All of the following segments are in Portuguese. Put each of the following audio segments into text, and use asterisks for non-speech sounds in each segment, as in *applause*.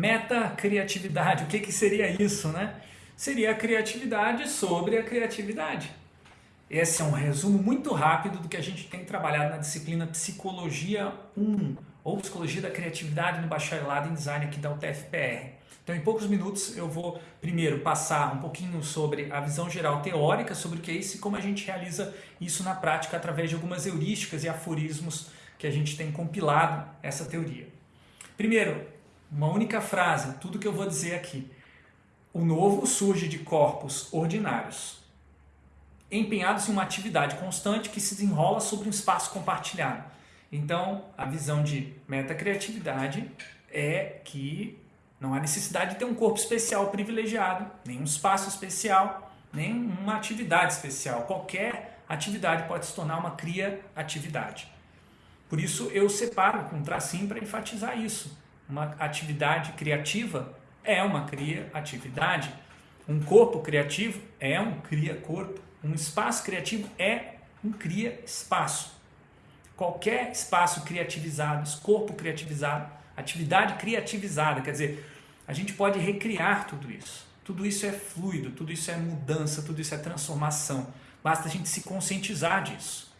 Meta-criatividade, o que, que seria isso, né? Seria a criatividade sobre a criatividade. Esse é um resumo muito rápido do que a gente tem trabalhado na disciplina Psicologia 1, ou Psicologia da Criatividade no Bacharelado em Design aqui da UTFPR. Então, em poucos minutos, eu vou primeiro passar um pouquinho sobre a visão geral teórica sobre o que é isso e como a gente realiza isso na prática através de algumas heurísticas e aforismos que a gente tem compilado essa teoria. Primeiro, uma única frase, tudo que eu vou dizer aqui. O novo surge de corpos ordinários, empenhados em uma atividade constante que se desenrola sobre um espaço compartilhado. Então, a visão de metacriatividade é que não há necessidade de ter um corpo especial privilegiado, nem um espaço especial, nem uma atividade especial. Qualquer atividade pode se tornar uma cria-atividade. Por isso eu separo com um tracinho para enfatizar isso. Uma atividade criativa é uma cria-atividade. Um corpo criativo é um cria-corpo. Um espaço criativo é um cria-espaço. Qualquer espaço criativizado, corpo criativizado, atividade criativizada, quer dizer, a gente pode recriar tudo isso. Tudo isso é fluido, tudo isso é mudança, tudo isso é transformação. Basta a gente se conscientizar disso.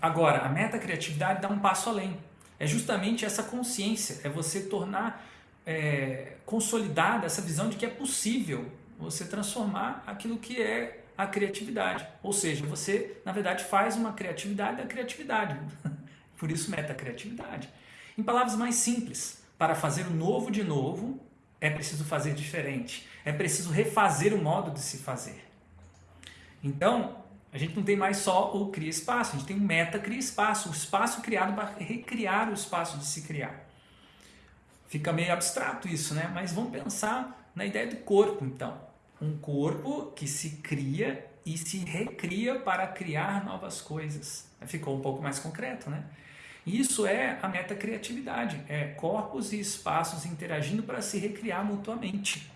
Agora, a meta-criatividade dá um passo além. É justamente essa consciência, é você tornar é, consolidada essa visão de que é possível você transformar aquilo que é a criatividade. Ou seja, você, na verdade, faz uma criatividade da criatividade. *laughs* Por isso, meta-criatividade. Em palavras mais simples, para fazer o novo de novo, é preciso fazer diferente. É preciso refazer o modo de se fazer. Então, a gente não tem mais só o cria espaço, a gente tem o meta cria espaço, o espaço criado para recriar o espaço de se criar. Fica meio abstrato isso, né? Mas vamos pensar na ideia do corpo, então. Um corpo que se cria e se recria para criar novas coisas. Ficou um pouco mais concreto, né? Isso é a metacriatividade, é corpos e espaços interagindo para se recriar mutuamente.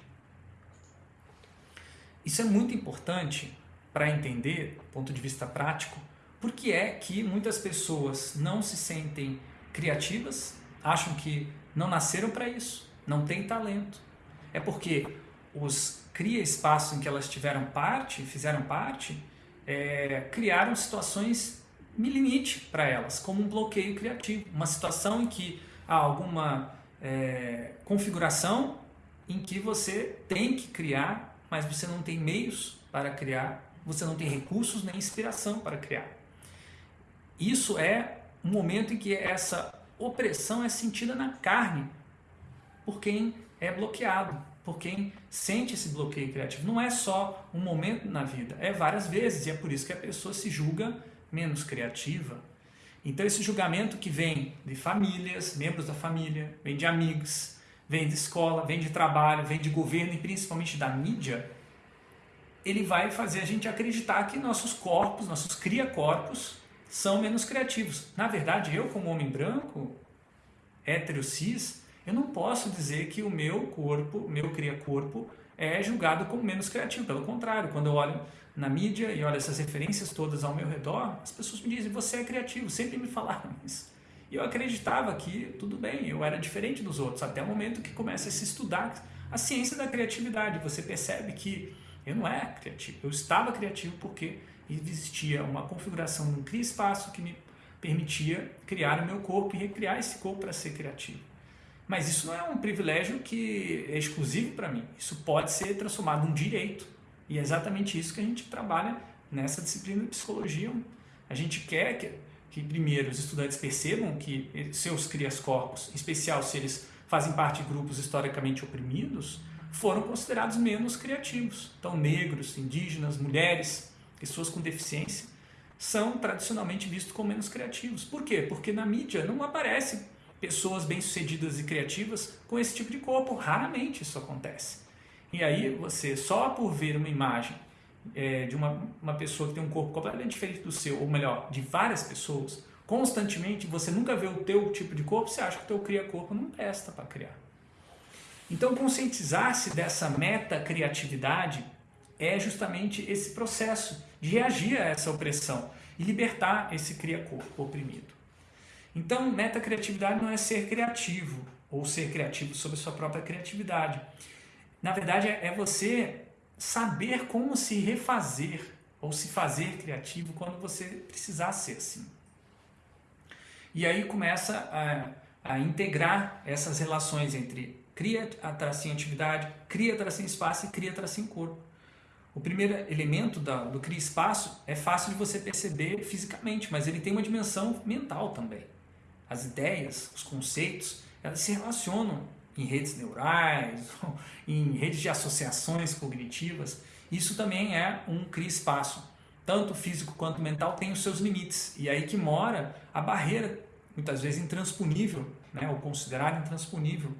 Isso é muito importante para entender, do ponto de vista prático, por que é que muitas pessoas não se sentem criativas, acham que não nasceram para isso, não têm talento. É porque os cria espaços em que elas tiveram parte, fizeram parte, é, criaram situações limite para elas, como um bloqueio criativo. Uma situação em que há alguma é, configuração em que você tem que criar, mas você não tem meios para criar, você não tem recursos nem inspiração para criar. Isso é um momento em que essa opressão é sentida na carne por quem é bloqueado, por quem sente esse bloqueio criativo. Não é só um momento na vida, é várias vezes, e é por isso que a pessoa se julga menos criativa. Então esse julgamento que vem de famílias, membros da família, vem de amigos, vem de escola, vem de trabalho, vem de governo e principalmente da mídia, ele vai fazer a gente acreditar que nossos corpos, nossos cria-corpos, são menos criativos. Na verdade, eu como homem branco, hétero cis, eu não posso dizer que o meu corpo, meu cria-corpo, é julgado como menos criativo. Pelo contrário, quando eu olho na mídia e olho essas referências todas ao meu redor, as pessoas me dizem, você é criativo, sempre me falaram *laughs* isso. E eu acreditava que tudo bem, eu era diferente dos outros, até o momento que começa a se estudar a ciência da criatividade. Você percebe que eu não era criativo, eu estava criativo porque existia uma configuração um cria-espaço que me permitia criar o meu corpo e recriar esse corpo para ser criativo. Mas isso não é um privilégio que é exclusivo para mim, isso pode ser transformado num direito e é exatamente isso que a gente trabalha nessa disciplina de psicologia. A gente quer que, que primeiro os estudantes percebam que seus crias-corpos, em especial se eles fazem parte de grupos historicamente oprimidos, foram considerados menos criativos. Então, negros, indígenas, mulheres, pessoas com deficiência, são tradicionalmente vistos como menos criativos. Por quê? Porque na mídia não aparecem pessoas bem-sucedidas e criativas com esse tipo de corpo. Raramente isso acontece. E aí você, só por ver uma imagem é, de uma, uma pessoa que tem um corpo completamente diferente do seu, ou melhor, de várias pessoas, constantemente, você nunca vê o teu tipo de corpo, você acha que o teu cria-corpo não presta para criar. Então, conscientizar-se dessa meta-criatividade é justamente esse processo de reagir a essa opressão e libertar esse cria-corpo oprimido. Então, meta-criatividade não é ser criativo, ou ser criativo sobre a sua própria criatividade. Na verdade, é, é você saber como se refazer ou se fazer criativo quando você precisar ser assim. E aí começa a, a integrar essas relações entre cria, tracinho atividade, cria, tracinho espaço e cria, tracinho corpo. O primeiro elemento da, do cria espaço é fácil de você perceber fisicamente, mas ele tem uma dimensão mental também. As ideias, os conceitos, elas se relacionam em redes neurais, *laughs* em redes de associações cognitivas. Isso também é um cria espaço. Tanto físico quanto mental tem os seus limites. E aí que mora a barreira, muitas vezes intransponível, né, ou considerada intransponível,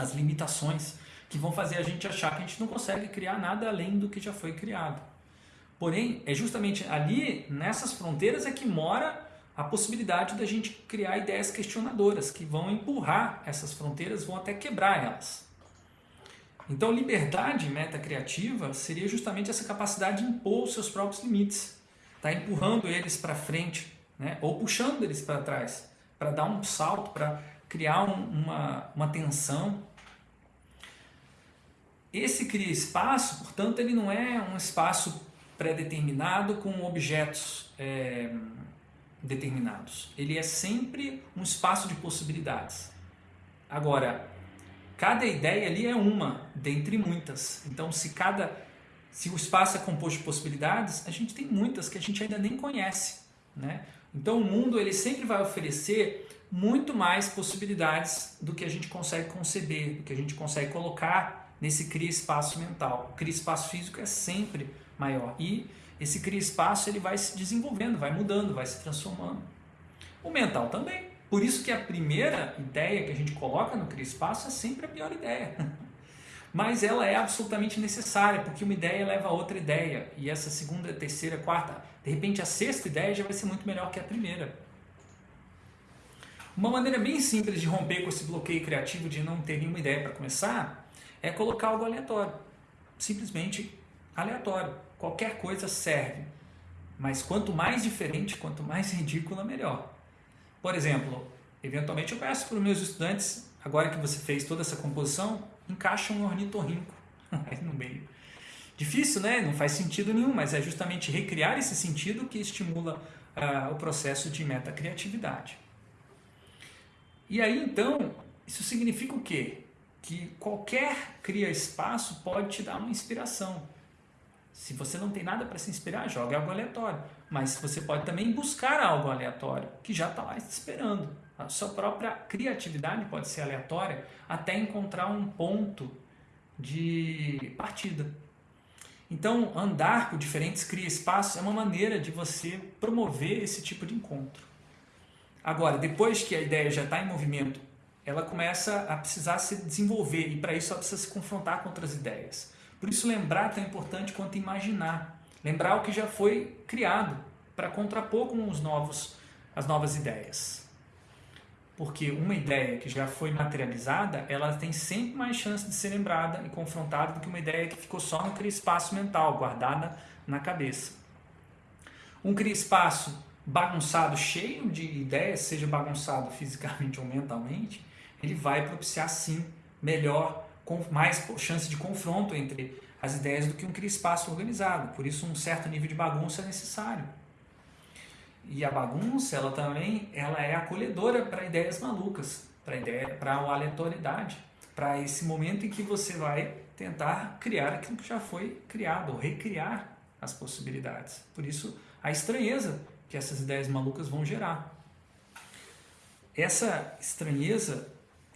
as limitações que vão fazer a gente achar que a gente não consegue criar nada além do que já foi criado. Porém, é justamente ali, nessas fronteiras, é que mora a possibilidade da gente criar ideias questionadoras que vão empurrar essas fronteiras, vão até quebrar elas. Então, liberdade metacriativa seria justamente essa capacidade de impor os seus próprios limites, tá empurrando eles para frente, né? ou puxando eles para trás, para dar um salto, para criar um, uma, uma tensão. Esse cria espaço, portanto, ele não é um espaço pré-determinado com objetos é, determinados. Ele é sempre um espaço de possibilidades. Agora, cada ideia ali é uma dentre muitas. Então, se cada se o espaço é composto de possibilidades, a gente tem muitas que a gente ainda nem conhece, né? Então, o mundo ele sempre vai oferecer muito mais possibilidades do que a gente consegue conceber, do que a gente consegue colocar nesse cria espaço mental. O cria espaço físico é sempre maior e esse cria espaço ele vai se desenvolvendo, vai mudando, vai se transformando. O mental também. Por isso que a primeira ideia que a gente coloca no cria espaço é sempre a pior ideia. *laughs* Mas ela é absolutamente necessária, porque uma ideia leva a outra ideia. E essa segunda, terceira, quarta, de repente a sexta ideia já vai ser muito melhor que a primeira. Uma maneira bem simples de romper com esse bloqueio criativo de não ter nenhuma ideia para começar é colocar algo aleatório. Simplesmente aleatório. Qualquer coisa serve. Mas quanto mais diferente, quanto mais *laughs* ridícula, melhor. Por exemplo, eventualmente eu peço para os meus estudantes, agora que você fez toda essa composição, encaixa um ornitorrinco *laughs* aí no meio. Difícil, né? Não faz sentido nenhum, mas é justamente recriar esse sentido que estimula uh, o processo de metacriatividade. E aí, então, isso significa o quê? Que qualquer cria espaço pode te dar uma inspiração. Se você não tem nada para se inspirar, jogue algo aleatório. Mas você pode também buscar algo aleatório, que já está lá te esperando. A sua própria criatividade pode ser aleatória até encontrar um ponto de partida. Então, andar por diferentes cria-espaços é uma maneira de você promover esse tipo de encontro. Agora, depois que a ideia já está em movimento, ela começa a precisar se desenvolver e para isso ela precisa se confrontar com outras ideias. Por isso lembrar é tão importante quanto imaginar. Lembrar o que já foi criado para contrapor com os novos, as novas ideias. Porque uma ideia que já foi materializada, ela tem sempre mais chance de ser lembrada e confrontada do que uma ideia que ficou só no cria-espaço mental, guardada na cabeça. Um cria-espaço bagunçado, cheio de ideias, seja bagunçado fisicamente *laughs* ou mentalmente, ele vai propiciar sim melhor com mais chance de confronto entre as ideias do que um espaço organizado. Por isso um certo nível de bagunça é necessário. E a bagunça, ela também, ela é acolhedora para ideias malucas, para ideia, para a aleatoriedade, para esse momento em que você vai tentar criar aquilo que já foi criado, ou recriar as possibilidades. Por isso a estranheza que essas ideias malucas vão gerar. Essa estranheza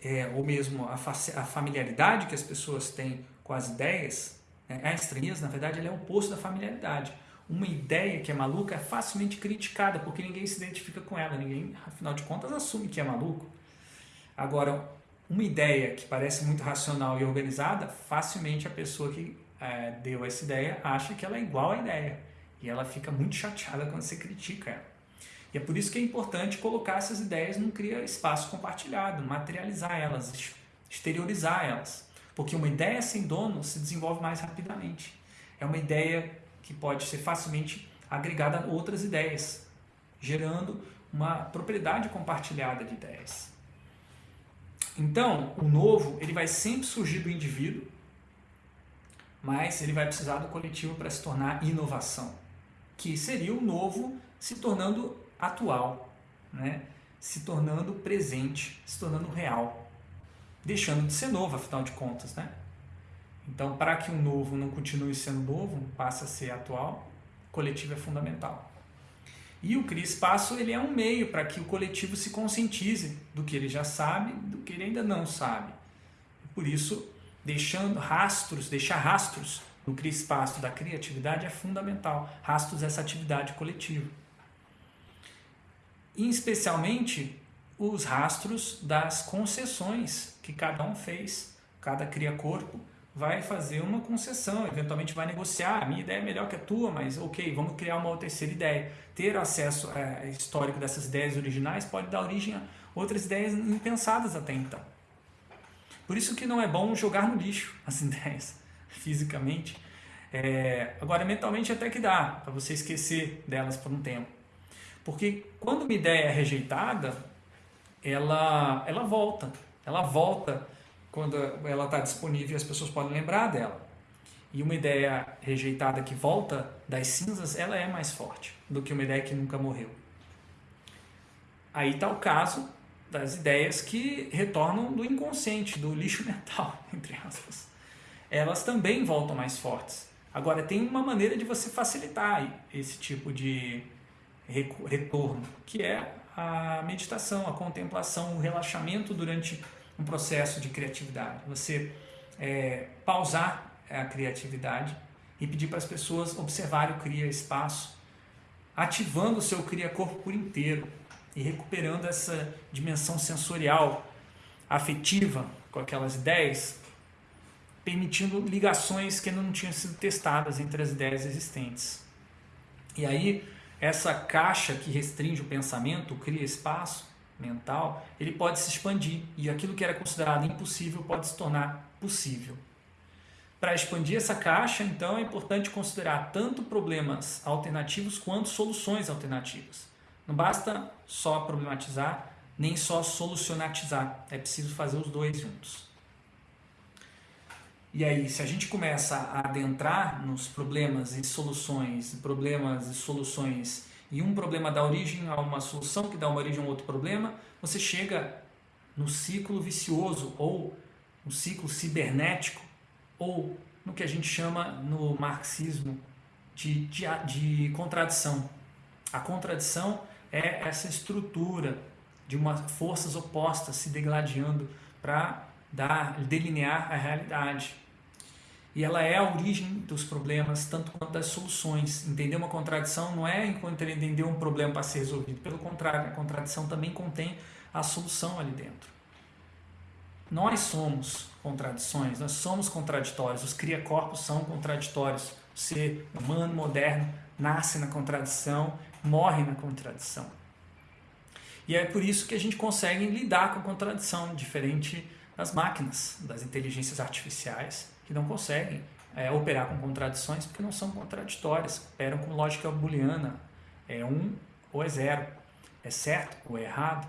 é, ou mesmo a, a, familiaridade que as pessoas têm com as ideias, né? a estranheza, na verdade, é o oposto da familiaridade. Uma ideia que é maluca é facilmente criticada, porque ninguém se identifica com ela, ninguém, afinal de contas, assume que é maluco. Agora, uma ideia que parece muito racional e organizada, facilmente a pessoa que é, deu essa ideia acha que ela é igual à ideia. E ela fica muito chateada quando você critica ela. E é por isso que é importante colocar essas ideias num cria espaço compartilhado, materializar elas, exteriorizar elas. Porque uma ideia sem dono se desenvolve mais rapidamente. É uma ideia que pode ser facilmente agregada a outras ideias, gerando uma propriedade compartilhada de ideias. Então, o novo ele vai sempre surgir do indivíduo, mas ele vai precisar do coletivo para se tornar inovação, que seria o novo se tornando atual, né? se tornando presente, se tornando real, deixando de ser novo, afinal de contas. Né? Então, para que o novo não continue sendo novo, passe a ser atual, coletivo é fundamental. E o Cria Espaço ele é um meio para que o coletivo se conscientize do que ele já sabe, do que ele ainda não sabe. Por isso, deixando rastros, deixar rastros no Cria Espaço da criatividade é fundamental. Rastros dessa atividade coletiva. E, especialmente os rastros das concessões que cada um fez, cada cria corpo vai fazer uma concessão, eventualmente vai negociar. A minha ideia é melhor que a tua, mas ok, vamos criar uma terceira ideia. Ter acesso é, histórico dessas ideias originais pode dar origem a outras ideias impensadas até então. Por isso que não é bom jogar no lixo *laughs* as ideias, fisicamente. É, agora, mentalmente até que dá, para você esquecer delas por um tempo. Porque quando uma ideia é rejeitada, ela, ela volta. Ela volta quando ela está disponível e as pessoas podem lembrar dela. E uma ideia rejeitada que volta das cinzas, ela é mais forte do que uma ideia que nunca morreu. Aí está o caso das ideias que retornam do inconsciente, do lixo *laughs* mental, entre aspas. Elas também voltam mais fortes. Agora, tem uma maneira de você facilitar esse tipo de retorno, que é a meditação, a contemplação, o relaxamento durante um processo de criatividade. Você é, pausar a criatividade e pedir para as pessoas observarem o Cria Espaço, ativando o seu Cria Corpo por inteiro e recuperando essa dimensão sensorial, afetiva com aquelas ideias, permitindo ligações que ainda não tinham sido testadas entre as ideias existentes. E aí, essa caixa que restringe o pensamento, cria espaço, mental, ele pode se expandir e aquilo que era considerado impossível pode se tornar possível. Para expandir essa caixa, então, é importante considerar tanto problemas alternativos quanto soluções alternativas. Não basta só problematizar, nem só solucionatizar. É preciso fazer os dois juntos. E aí, se a gente começa a adentrar nos problemas e soluções, problemas e soluções e um problema dá origem a uma solução que dá uma origem a outro problema, você chega no ciclo vicioso ou no ciclo cibernético ou no que a gente chama no marxismo de, de, de contradição. A contradição é essa estrutura de uma forças opostas se degladiando para delinear a realidade. E ela é a origem dos problemas, tanto quanto das soluções. Entender uma contradição não é entender um problema para ser resolvido. Pelo contrário, a contradição também contém a solução ali dentro. Nós somos contradições, nós somos contraditórios. Os cria-corpos são contraditórios. O ser humano moderno nasce na contradição, morre na contradição. E é por isso que a gente consegue lidar com a contradição, diferente das máquinas, das inteligências artificiais que não conseguem é, operar com contradições porque não são contraditórias, operam com lógica booleana, é um ou é zero, é certo ou é errado.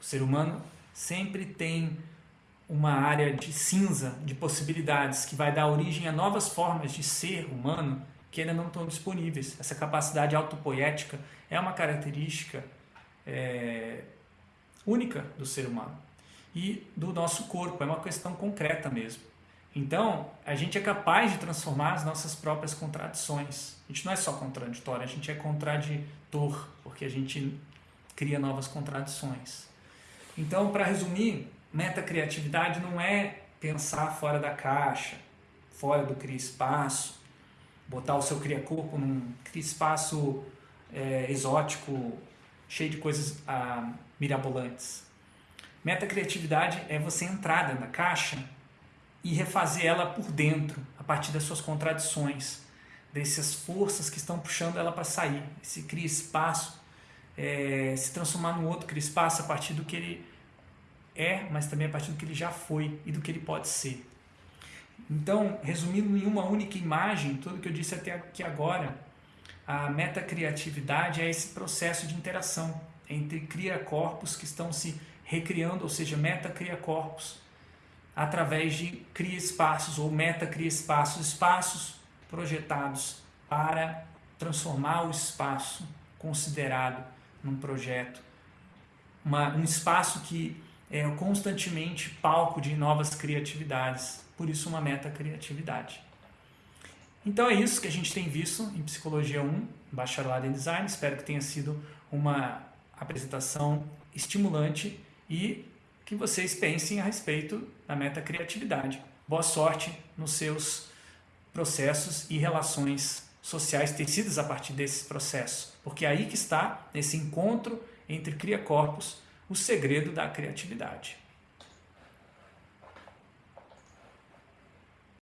O ser humano sempre tem uma área de cinza, de possibilidades, que vai dar origem a novas formas de ser humano que ainda não estão disponíveis. Essa capacidade autopoética é uma característica é, única do ser humano e do nosso corpo, é uma questão concreta mesmo. Então, a gente é capaz de transformar as nossas próprias contradições. A gente não é só contraditório, a gente é contraditor, porque a gente cria novas contradições. Então, para resumir, metacriatividade não é pensar fora da caixa, fora do cria-espaço, botar o seu cria-corpo num cria-espaço é, exótico, cheio de coisas ah, mirabolantes. Metacriatividade é você entrar dentro da caixa e refazer ela por dentro, a partir das suas contradições, dessas forças que estão puxando ela para sair. Se cria espaço, é, se transformar num outro cria espaço a partir do que ele é, mas também a partir do que ele já foi e do que ele pode ser. Então, resumindo em uma única imagem, tudo que eu disse até aqui agora, a metacriatividade é esse processo de interação entre cria-corpos que estão se recriando, ou seja, meta cria corpos, através de cria espaços ou meta cria espaços, espaços projetados para transformar o espaço considerado num projeto, uma, um espaço que é constantemente palco de novas criatividades, por isso uma meta criatividade. Então é isso que a gente tem visto em Psicologia 1, Bacharelado em Design. Espero que tenha sido uma apresentação estimulante e que vocês pensem a respeito da meta criatividade. Boa sorte nos seus processos e relações sociais tecidas a partir desse processo, porque é aí que está, nesse encontro entre cria corpos, o segredo da criatividade.